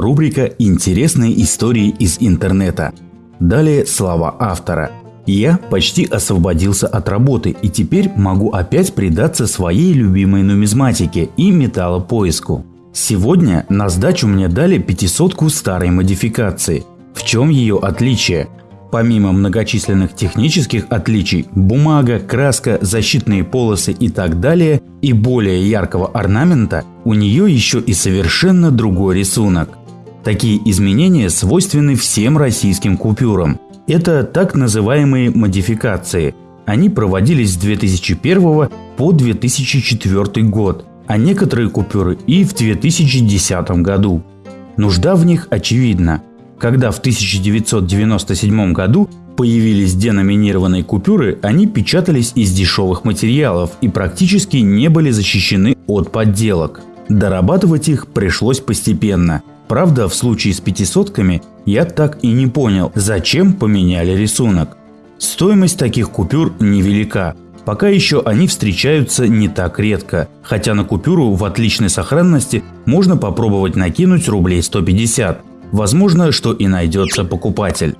рубрика «Интересные истории из интернета». Далее слова автора. Я почти освободился от работы и теперь могу опять предаться своей любимой нумизматике и металлопоиску. Сегодня на сдачу мне дали пятисотку старой модификации. В чем ее отличие? Помимо многочисленных технических отличий, бумага, краска, защитные полосы и так далее, и более яркого орнамента, у нее еще и совершенно другой рисунок. Такие изменения свойственны всем российским купюрам. Это так называемые модификации. Они проводились с 2001 по 2004 год, а некоторые купюры и в 2010 году. Нужда в них очевидна. Когда в 1997 году появились деноминированные купюры, они печатались из дешевых материалов и практически не были защищены от подделок. Дорабатывать их пришлось постепенно. Правда, в случае с пятисотками я так и не понял, зачем поменяли рисунок. Стоимость таких купюр невелика. Пока еще они встречаются не так редко, хотя на купюру в отличной сохранности можно попробовать накинуть рублей 150. Возможно, что и найдется покупатель.